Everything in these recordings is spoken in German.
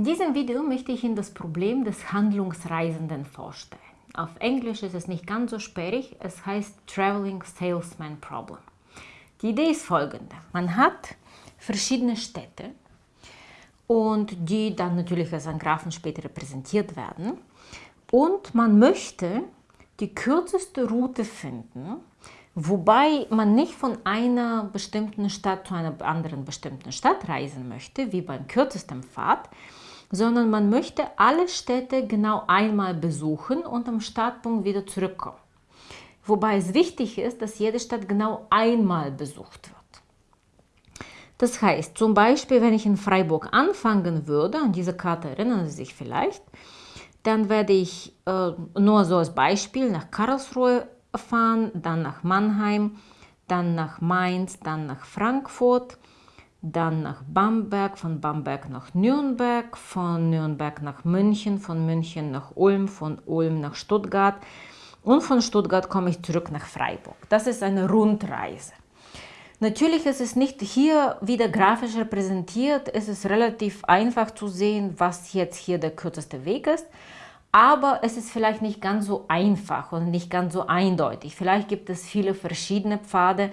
In diesem Video möchte ich Ihnen das Problem des Handlungsreisenden vorstellen. Auf Englisch ist es nicht ganz so sperrig, es heißt Traveling Salesman Problem. Die Idee ist folgende. Man hat verschiedene Städte und die dann natürlich als Graphen später repräsentiert werden. Und man möchte die kürzeste Route finden, wobei man nicht von einer bestimmten Stadt zu einer anderen bestimmten Stadt reisen möchte, wie beim kürzesten Pfad, sondern man möchte alle Städte genau einmal besuchen und am Startpunkt wieder zurückkommen. Wobei es wichtig ist, dass jede Stadt genau einmal besucht wird. Das heißt, zum Beispiel, wenn ich in Freiburg anfangen würde, an diese Karte erinnern Sie sich vielleicht, dann werde ich äh, nur so als Beispiel nach Karlsruhe fahren, dann nach Mannheim, dann nach Mainz, dann nach Frankfurt, dann nach Bamberg, von Bamberg nach Nürnberg, von Nürnberg nach München, von München nach Ulm, von Ulm nach Stuttgart und von Stuttgart komme ich zurück nach Freiburg. Das ist eine Rundreise. Natürlich ist es nicht hier wieder grafisch repräsentiert, es ist relativ einfach zu sehen, was jetzt hier der kürzeste Weg ist, aber es ist vielleicht nicht ganz so einfach und nicht ganz so eindeutig. Vielleicht gibt es viele verschiedene Pfade,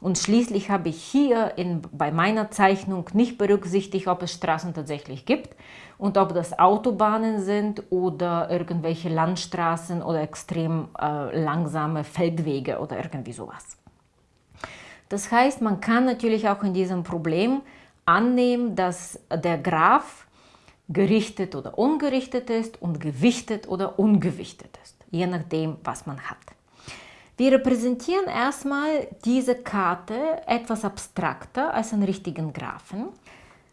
und schließlich habe ich hier in, bei meiner Zeichnung nicht berücksichtigt, ob es Straßen tatsächlich gibt und ob das Autobahnen sind oder irgendwelche Landstraßen oder extrem äh, langsame Feldwege oder irgendwie sowas. Das heißt, man kann natürlich auch in diesem Problem annehmen, dass der Graph gerichtet oder ungerichtet ist und gewichtet oder ungewichtet ist, je nachdem, was man hat. Wir repräsentieren erstmal diese Karte etwas abstrakter als einen richtigen Graphen.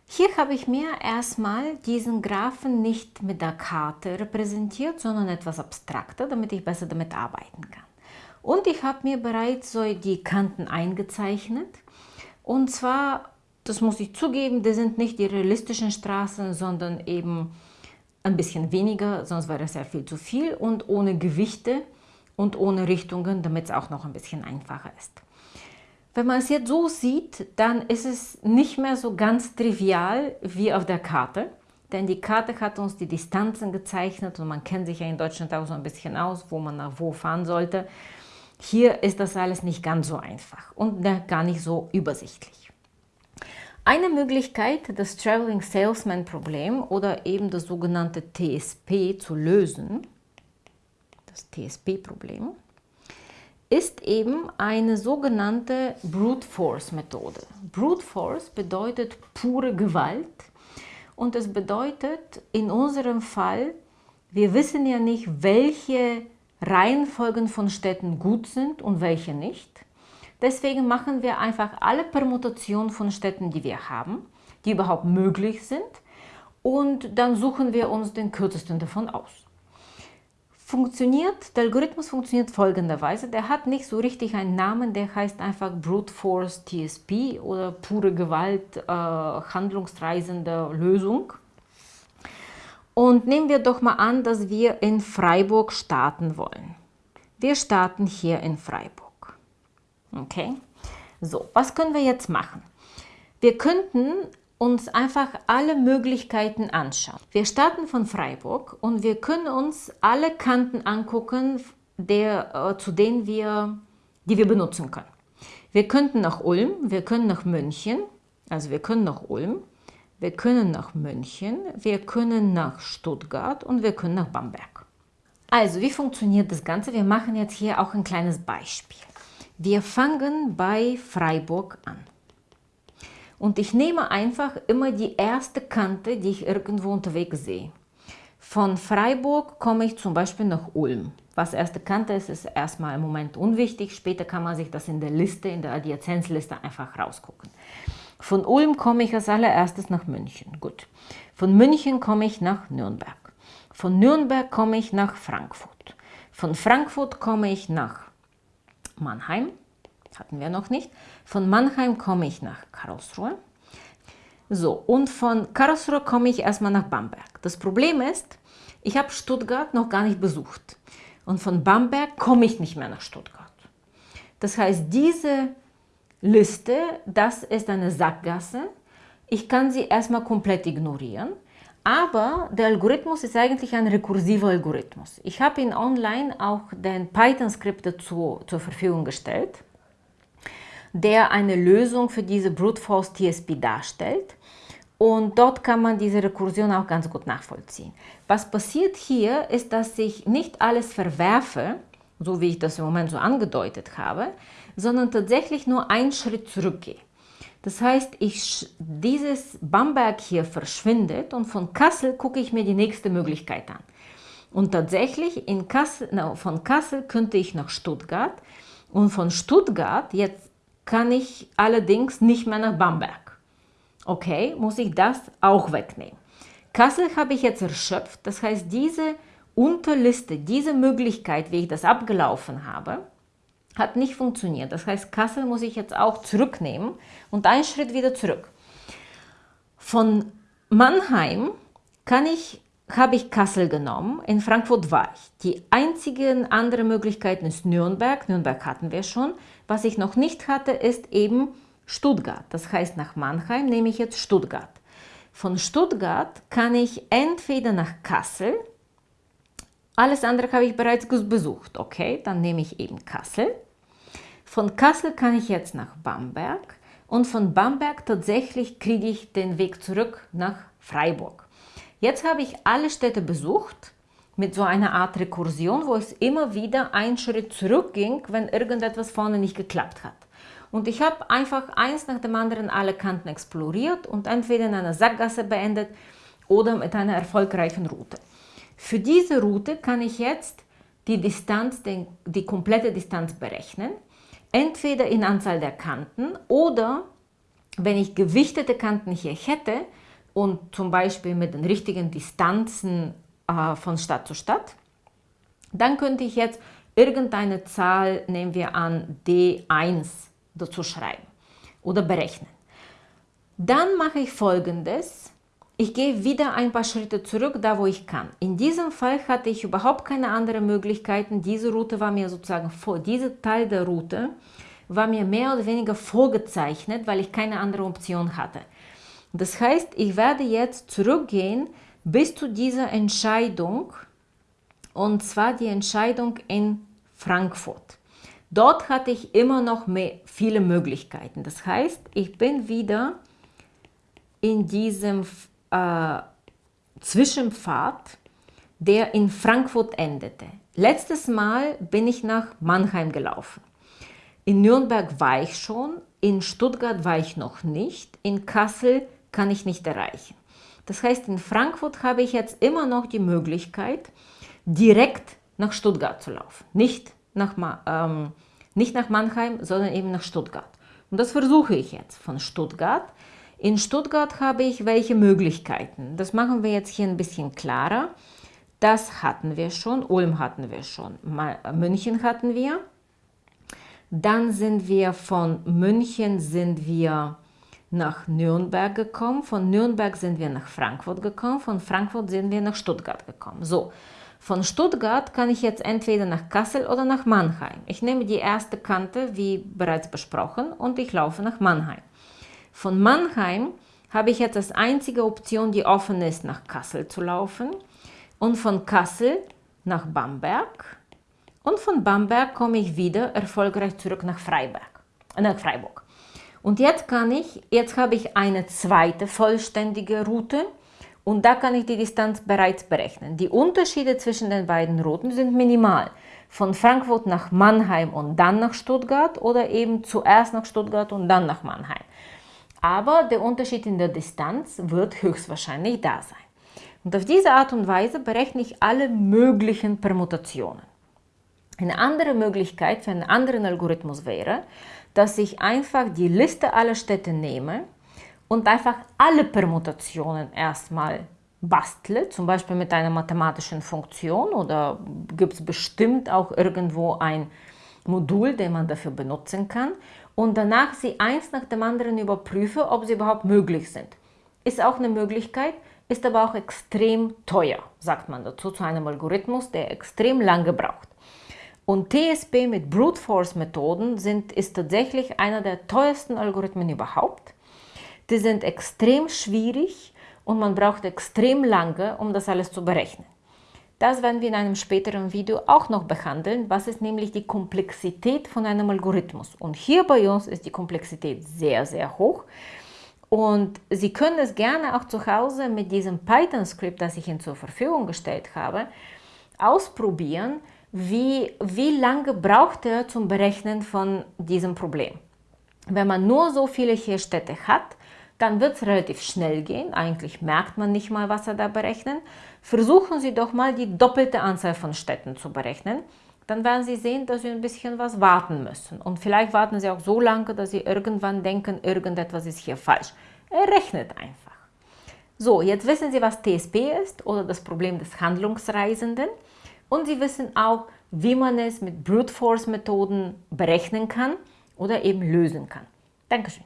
Hier habe ich mir erstmal diesen Graphen nicht mit der Karte repräsentiert, sondern etwas abstrakter, damit ich besser damit arbeiten kann. Und ich habe mir bereits so die Kanten eingezeichnet. Und zwar, das muss ich zugeben, das sind nicht die realistischen Straßen, sondern eben ein bisschen weniger, sonst wäre es sehr viel zu viel und ohne Gewichte und ohne Richtungen, damit es auch noch ein bisschen einfacher ist. Wenn man es jetzt so sieht, dann ist es nicht mehr so ganz trivial wie auf der Karte, denn die Karte hat uns die Distanzen gezeichnet und man kennt sich ja in Deutschland auch so ein bisschen aus, wo man nach wo fahren sollte. Hier ist das alles nicht ganz so einfach und gar nicht so übersichtlich. Eine Möglichkeit, das Traveling Salesman Problem oder eben das sogenannte TSP zu lösen, das TSP-Problem, ist eben eine sogenannte Brute Force Methode. Brute Force bedeutet pure Gewalt und es bedeutet in unserem Fall, wir wissen ja nicht, welche Reihenfolgen von Städten gut sind und welche nicht. Deswegen machen wir einfach alle Permutationen von Städten, die wir haben, die überhaupt möglich sind und dann suchen wir uns den kürzesten davon aus funktioniert, der Algorithmus funktioniert folgenderweise. Der hat nicht so richtig einen Namen, der heißt einfach Brute Force TSP oder pure Gewalt, äh, handlungsreisende Lösung. Und nehmen wir doch mal an, dass wir in Freiburg starten wollen. Wir starten hier in Freiburg. Okay? So, was können wir jetzt machen? Wir könnten uns einfach alle Möglichkeiten anschauen. Wir starten von Freiburg und wir können uns alle Kanten angucken, der, äh, zu denen wir, die wir benutzen können. Wir könnten nach Ulm, wir können nach München, also wir können nach Ulm, wir können nach München, wir können nach Stuttgart und wir können nach Bamberg. Also, wie funktioniert das Ganze? Wir machen jetzt hier auch ein kleines Beispiel. Wir fangen bei Freiburg an. Und ich nehme einfach immer die erste Kante, die ich irgendwo unterwegs sehe. Von Freiburg komme ich zum Beispiel nach Ulm. Was erste Kante ist, ist erstmal im Moment unwichtig. Später kann man sich das in der Liste, in der Adjazenzliste einfach rausgucken. Von Ulm komme ich als allererstes nach München. Gut. Von München komme ich nach Nürnberg. Von Nürnberg komme ich nach Frankfurt. Von Frankfurt komme ich nach Mannheim hatten wir noch nicht. Von Mannheim komme ich nach Karlsruhe. So, und von Karlsruhe komme ich erstmal nach Bamberg. Das Problem ist, ich habe Stuttgart noch gar nicht besucht. Und von Bamberg komme ich nicht mehr nach Stuttgart. Das heißt, diese Liste, das ist eine Sackgasse. Ich kann sie erstmal komplett ignorieren. aber der Algorithmus ist eigentlich ein rekursiver Algorithmus. Ich habe ihn online auch den Python-Skript dazu zur Verfügung gestellt, der eine Lösung für diese Brute Force TSP darstellt. Und dort kann man diese Rekursion auch ganz gut nachvollziehen. Was passiert hier, ist, dass ich nicht alles verwerfe, so wie ich das im Moment so angedeutet habe, sondern tatsächlich nur einen Schritt zurückgehe. Das heißt, ich, dieses Bamberg hier verschwindet und von Kassel gucke ich mir die nächste Möglichkeit an. Und tatsächlich in Kassel, na, von Kassel könnte ich nach Stuttgart und von Stuttgart jetzt kann ich allerdings nicht mehr nach Bamberg. Okay, muss ich das auch wegnehmen. Kassel habe ich jetzt erschöpft, das heißt diese Unterliste, diese Möglichkeit, wie ich das abgelaufen habe, hat nicht funktioniert. Das heißt, Kassel muss ich jetzt auch zurücknehmen und einen Schritt wieder zurück. Von Mannheim kann ich, habe ich Kassel genommen, in Frankfurt war ich. Die einzigen anderen Möglichkeiten ist Nürnberg, Nürnberg hatten wir schon. Was ich noch nicht hatte, ist eben Stuttgart. Das heißt, nach Mannheim nehme ich jetzt Stuttgart. Von Stuttgart kann ich entweder nach Kassel, alles andere habe ich bereits besucht, okay, dann nehme ich eben Kassel von Kassel kann ich jetzt nach Bamberg und von Bamberg tatsächlich kriege ich den Weg zurück nach Freiburg. Jetzt habe ich alle Städte besucht mit so einer Art Rekursion, wo es immer wieder einen Schritt zurückging, wenn irgendetwas vorne nicht geklappt hat. Und ich habe einfach eins nach dem anderen alle Kanten exploriert und entweder in einer Sackgasse beendet oder mit einer erfolgreichen Route. Für diese Route kann ich jetzt die Distanz, die komplette Distanz berechnen entweder in Anzahl der Kanten oder wenn ich gewichtete Kanten hier hätte und zum Beispiel mit den richtigen Distanzen äh, von Stadt zu Stadt, dann könnte ich jetzt irgendeine Zahl, nehmen wir an D1, dazu schreiben oder berechnen. Dann mache ich folgendes. Ich gehe wieder ein paar Schritte zurück, da wo ich kann. In diesem Fall hatte ich überhaupt keine anderen Möglichkeiten. Diese Route war mir sozusagen vor, dieser Teil der Route war mir mehr oder weniger vorgezeichnet, weil ich keine andere Option hatte. Das heißt, ich werde jetzt zurückgehen bis zu dieser Entscheidung, und zwar die Entscheidung in Frankfurt. Dort hatte ich immer noch mehr, viele Möglichkeiten. Das heißt, ich bin wieder in diesem äh, Zwischenpfad, der in Frankfurt endete. Letztes Mal bin ich nach Mannheim gelaufen. In Nürnberg war ich schon, in Stuttgart war ich noch nicht, in Kassel kann ich nicht erreichen. Das heißt, in Frankfurt habe ich jetzt immer noch die Möglichkeit, direkt nach Stuttgart zu laufen. Nicht nach, ähm, nicht nach Mannheim, sondern eben nach Stuttgart. Und das versuche ich jetzt. Von Stuttgart in Stuttgart habe ich welche Möglichkeiten. Das machen wir jetzt hier ein bisschen klarer. Das hatten wir schon, Ulm hatten wir schon, München hatten wir. Dann sind wir von München sind wir nach Nürnberg gekommen, von Nürnberg sind wir nach Frankfurt gekommen, von Frankfurt sind wir nach Stuttgart gekommen. So, von Stuttgart kann ich jetzt entweder nach Kassel oder nach Mannheim. Ich nehme die erste Kante, wie bereits besprochen, und ich laufe nach Mannheim. Von Mannheim habe ich jetzt als einzige Option, die offen ist, nach Kassel zu laufen und von Kassel nach Bamberg und von Bamberg komme ich wieder erfolgreich zurück nach Freiberg, nach Freiburg. Und jetzt kann ich, jetzt habe ich eine zweite vollständige Route und da kann ich die Distanz bereits berechnen. Die Unterschiede zwischen den beiden Routen sind minimal. Von Frankfurt nach Mannheim und dann nach Stuttgart oder eben zuerst nach Stuttgart und dann nach Mannheim aber der Unterschied in der Distanz wird höchstwahrscheinlich da sein. Und auf diese Art und Weise berechne ich alle möglichen Permutationen. Eine andere Möglichkeit für einen anderen Algorithmus wäre, dass ich einfach die Liste aller Städte nehme und einfach alle Permutationen erstmal bastle, zum Beispiel mit einer mathematischen Funktion oder gibt es bestimmt auch irgendwo ein Modul, den man dafür benutzen kann und danach sie eins nach dem anderen überprüfe, ob sie überhaupt möglich sind. Ist auch eine Möglichkeit, ist aber auch extrem teuer, sagt man dazu, zu einem Algorithmus, der extrem lange braucht. Und TSP mit Brute Force Methoden sind, ist tatsächlich einer der teuersten Algorithmen überhaupt. Die sind extrem schwierig und man braucht extrem lange, um das alles zu berechnen. Das werden wir in einem späteren Video auch noch behandeln, was ist nämlich die Komplexität von einem Algorithmus. Und hier bei uns ist die Komplexität sehr, sehr hoch. Und Sie können es gerne auch zu Hause mit diesem Python-Skript, das ich Ihnen zur Verfügung gestellt habe, ausprobieren, wie, wie lange braucht er zum Berechnen von diesem Problem. Wenn man nur so viele hier Städte hat, dann wird es relativ schnell gehen. Eigentlich merkt man nicht mal, was er da berechnet. Versuchen Sie doch mal die doppelte Anzahl von Städten zu berechnen. Dann werden Sie sehen, dass Sie ein bisschen was warten müssen. Und vielleicht warten Sie auch so lange, dass Sie irgendwann denken, irgendetwas ist hier falsch. Er rechnet einfach. So, jetzt wissen Sie, was TSP ist oder das Problem des Handlungsreisenden. Und Sie wissen auch, wie man es mit Brute Force Methoden berechnen kann oder eben lösen kann. Dankeschön.